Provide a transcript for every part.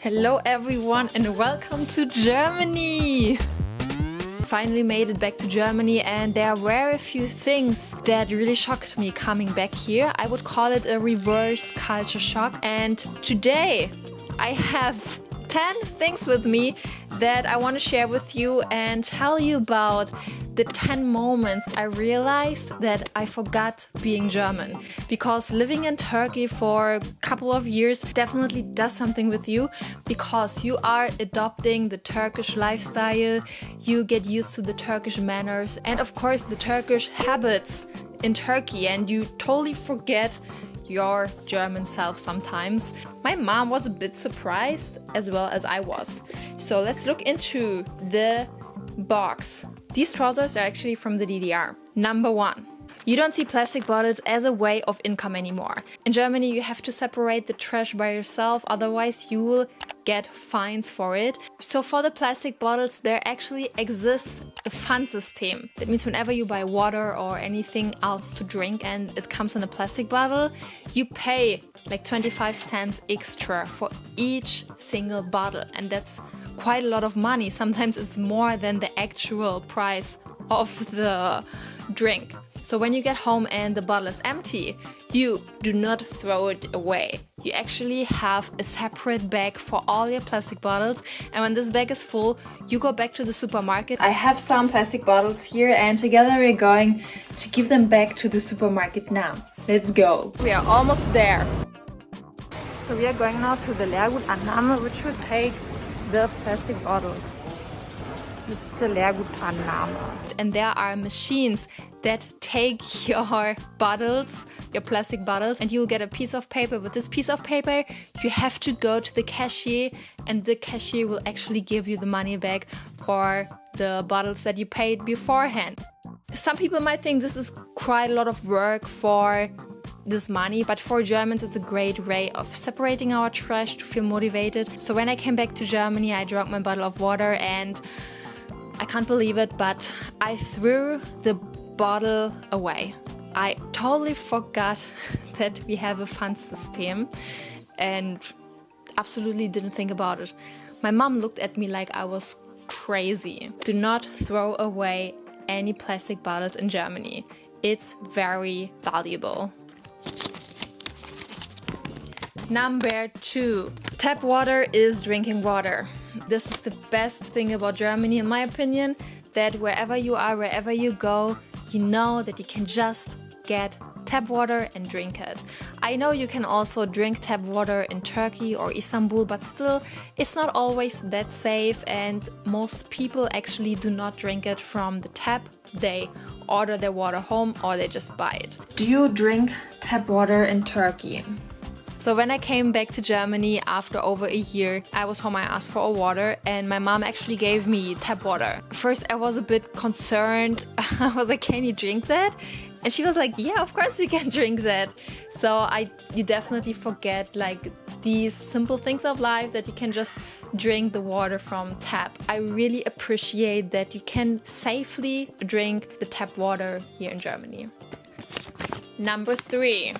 Hello everyone and welcome to Germany! Finally made it back to Germany and there were a few things that really shocked me coming back here. I would call it a reverse culture shock and today I have 10 things with me that I want to share with you and tell you about the 10 moments I realized that I forgot being German. Because living in Turkey for a couple of years definitely does something with you because you are adopting the Turkish lifestyle, you get used to the Turkish manners, and of course the Turkish habits in Turkey, and you totally forget your German self sometimes. My mom was a bit surprised as well as I was. So let's look into the box. These trousers are actually from the DDR. Number one. You don't see plastic bottles as a way of income anymore. In Germany you have to separate the trash by yourself, otherwise you will get fines for it. So for the plastic bottles there actually exists a Pfand system. That means whenever you buy water or anything else to drink and it comes in a plastic bottle, you pay like 25 cents extra for each single bottle and that's quite a lot of money. Sometimes it's more than the actual price of the drink. So when you get home and the bottle is empty, you do not throw it away. You actually have a separate bag for all your plastic bottles and when this bag is full, you go back to the supermarket. I have some plastic bottles here and together we're going to give them back to the supermarket now. Let's go! We are almost there. So we are going now to the Leergutannahme which will take the plastic bottles. This is the Leergutannahme. And there are machines that take your bottles, your plastic bottles, and you'll get a piece of paper. With this piece of paper, you have to go to the cashier and the cashier will actually give you the money back for the bottles that you paid beforehand. Some people might think this is quite a lot of work for this money, but for Germans it's a great way of separating our trash to feel motivated. So when I came back to Germany, I drank my bottle of water and I can't believe it, but I threw the bottle away. I totally forgot that we have a Pfand system and absolutely didn't think about it. My mom looked at me like I was crazy. Do not throw away any plastic bottles in Germany. It's very valuable. Number two, tap water is drinking water. This is the best thing about Germany in my opinion, that wherever you are, wherever you go, you know that you can just get tap water and drink it. I know you can also drink tap water in Turkey or Istanbul, but still it's not always that safe and most people actually do not drink it from the tap. They order their water home or they just buy it. Do you drink tap water in Turkey? So when I came back to Germany after over a year, I was home, I asked for a water and my mom actually gave me tap water. First I was a bit concerned, I was like, can you drink that? And she was like, yeah, of course you can drink that. So I, you definitely forget like these simple things of life that you can just drink the water from tap. I really appreciate that you can safely drink the tap water here in Germany. Number three,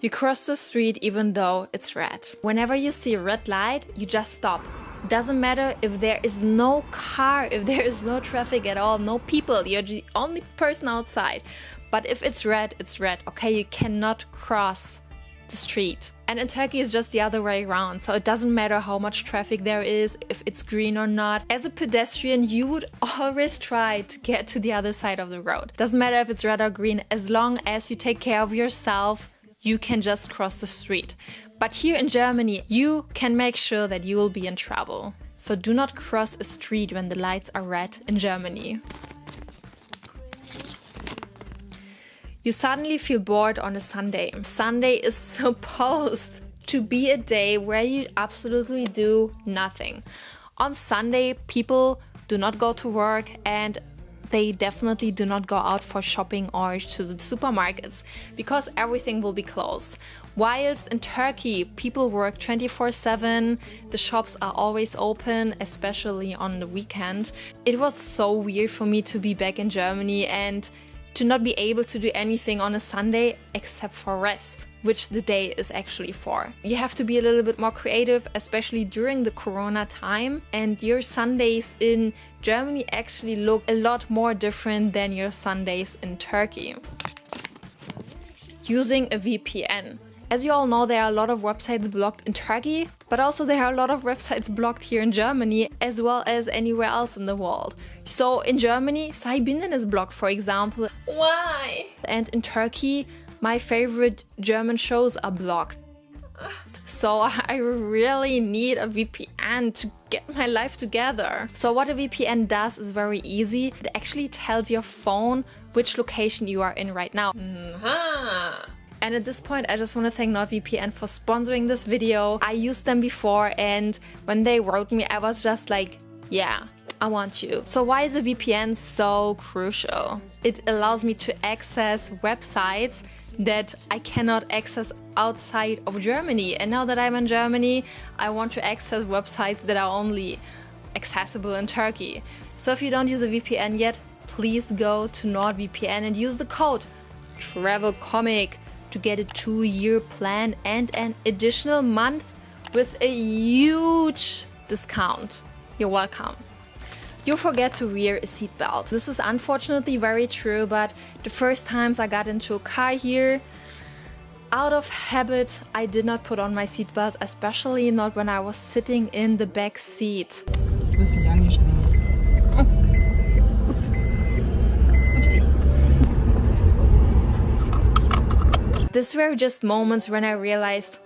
you cross the street even though it's red. Whenever you see a red light, you just stop. Doesn't matter if there is no car, if there is no traffic at all, no people, you're the only person outside. But if it's red, it's red, okay? You cannot cross the street. And in Turkey it's just the other way around, so it doesn't matter how much traffic there is, if it's green or not. As a pedestrian, you would always try to get to the other side of the road. Doesn't matter if it's red or green, as long as you take care of yourself, you can just cross the street. But here in Germany, you can make sure that you will be in trouble. So do not cross a street when the lights are red in Germany. You suddenly feel bored on a Sunday. Sunday is supposed to be a day where you absolutely do nothing. On Sunday, people do not go to work and they definitely do not go out for shopping or to the supermarkets because everything will be closed. Whilst in Turkey, people work 24-7, the shops are always open, especially on the weekend. It was so weird for me to be back in Germany and to not be able to do anything on a Sunday except for rest, which the day is actually for. You have to be a little bit more creative, especially during the corona time, and your Sundays in Germany actually look a lot more different than your Sundays in Turkey. Using a VPN. As you all know, there are a lot of websites blocked in Turkey, but also there are a lot of websites blocked here in Germany, as well as anywhere else in the world. So in Germany, Sahibinden is blocked, for example. Why? And in Turkey, my favorite German shows are blocked. So I really need a VPN to get my life together. So what a VPN does is very easy. It actually tells your phone which location you are in right now. Mm -hmm. And at this point, I just want to thank NordVPN for sponsoring this video. I used them before and when they wrote me, I was just like, yeah, I want you. So why is a VPN so crucial? It allows me to access websites that I cannot access outside of Germany. And now that I'm in Germany, I want to access websites that are only accessible in Turkey. So if you don't use a VPN yet, please go to NordVPN and use the code TRAVELCOMIC to get a two-year plan and an additional month with a huge discount. You're welcome. You forget to wear a seatbelt. This is unfortunately very true, but the first times I got into a car here, out of habit, I did not put on my seatbelt, especially not when I was sitting in the back seat. These were just moments when I realized,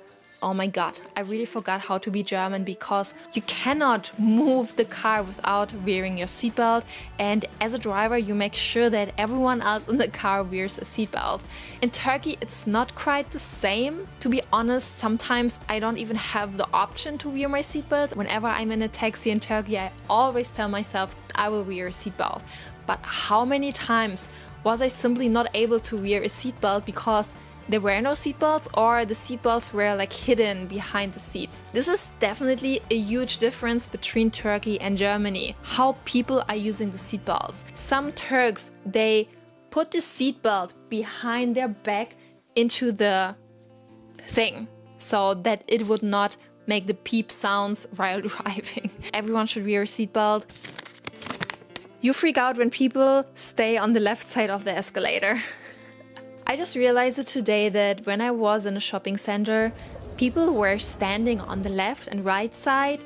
oh my god, I really forgot how to be German because you cannot move the car without wearing your seatbelt and as a driver you make sure that everyone else in the car wears a seatbelt. In Turkey it's not quite the same. To be honest, sometimes I don't even have the option to wear my seatbelt. Whenever I'm in a taxi in Turkey I always tell myself I will wear a seatbelt. But how many times was I simply not able to wear a seatbelt because there were no seatbelts or the seatbelts were like hidden behind the seats. This is definitely a huge difference between Turkey and Germany, how people are using the seatbelts. Some Turks, they put the seatbelt behind their back into the thing so that it would not make the peep sounds while driving. Everyone should wear a seatbelt. You freak out when people stay on the left side of the escalator. I just realized it today that when I was in a shopping center, people were standing on the left and right side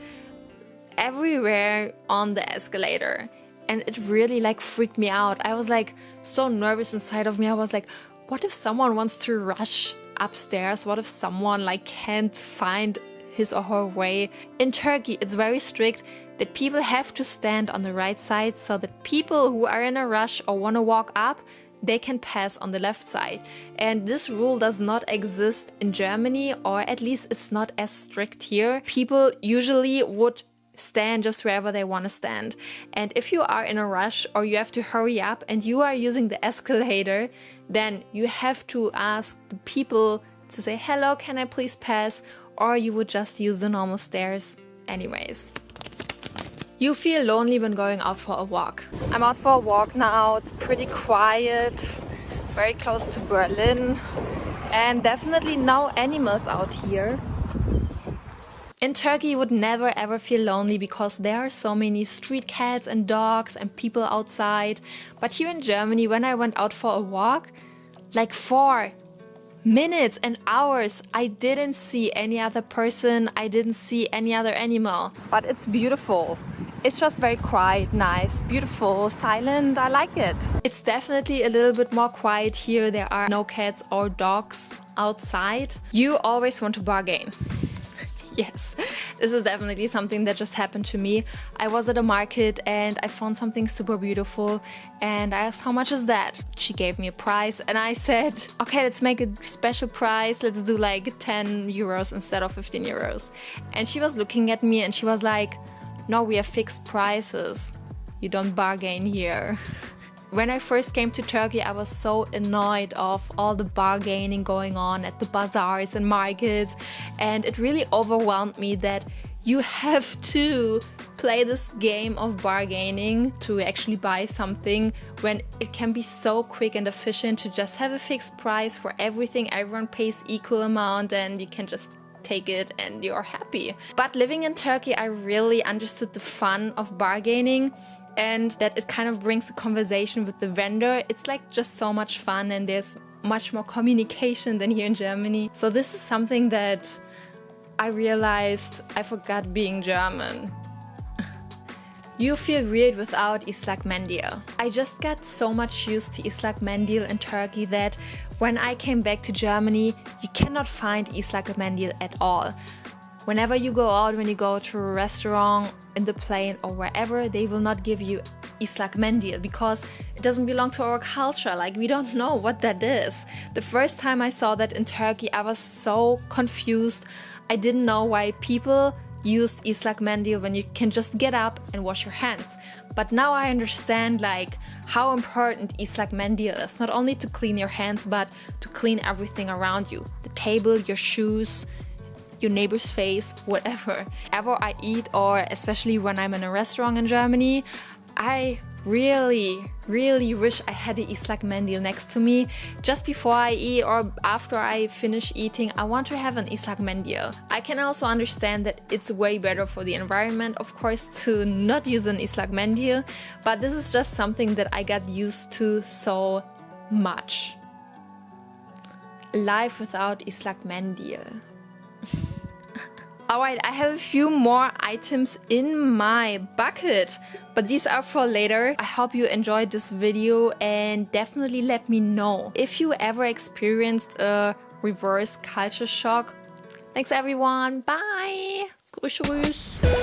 everywhere on the escalator. And it really like freaked me out. I was like so nervous inside of me. I was like, what if someone wants to rush upstairs? What if someone like can't find his or her way? In Turkey, it's very strict that people have to stand on the right side so that people who are in a rush or want to walk up they can pass on the left side. And this rule does not exist in Germany, or at least it's not as strict here. People usually would stand just wherever they want to stand. And if you are in a rush or you have to hurry up and you are using the escalator, then you have to ask the people to say, hello, can I please pass? Or you would just use the normal stairs anyways. You feel lonely when going out for a walk. I'm out for a walk now, it's pretty quiet, very close to Berlin and definitely no animals out here. In Turkey you would never ever feel lonely because there are so many street cats and dogs and people outside. But here in Germany when I went out for a walk, like four minutes and hours I didn't see any other person, I didn't see any other animal. But it's beautiful. It's just very quiet, nice, beautiful, silent. I like it. It's definitely a little bit more quiet here. There are no cats or dogs outside. You always want to bargain. yes, this is definitely something that just happened to me. I was at a market and I found something super beautiful and I asked how much is that? She gave me a price and I said, okay, let's make a special price. Let's do like 10 euros instead of 15 euros. And she was looking at me and she was like, no, we have fixed prices. You don't bargain here. When I first came to Turkey, I was so annoyed of all the bargaining going on at the bazaars and markets. And it really overwhelmed me that you have to play this game of bargaining to actually buy something when it can be so quick and efficient to just have a fixed price for everything. Everyone pays equal amount and you can just take it and you're happy. But living in Turkey, I really understood the fun of bargaining and that it kind of brings a conversation with the vendor. It's like just so much fun and there's much more communication than here in Germany. So this is something that I realized I forgot being German. You feel weird without Islak Mendil. I just got so much used to Islak Mendil in Turkey that when I came back to Germany, you cannot find Islak Mendil at all. Whenever you go out, when you go to a restaurant, in the plane or wherever, they will not give you Islak Mendil because it doesn't belong to our culture. Like, we don't know what that is. The first time I saw that in Turkey, I was so confused. I didn't know why people used Islak Mendil when you can just get up and wash your hands. But now I understand like how important Islak Mendil is, not only to clean your hands, but to clean everything around you. The table, your shoes, your neighbor's face, whatever. Ever I eat or especially when I'm in a restaurant in Germany, I really, really wish I had the Islak Mendil next to me. Just before I eat or after I finish eating, I want to have an Islak Mendil. I can also understand that it's way better for the environment, of course, to not use an Islak Mendil, but this is just something that I got used to so much. Life without Islak Mendil. Alright, I have a few more items in my bucket, but these are for later. I hope you enjoyed this video and definitely let me know if you ever experienced a reverse culture shock. Thanks everyone, bye! Grüß, grüß.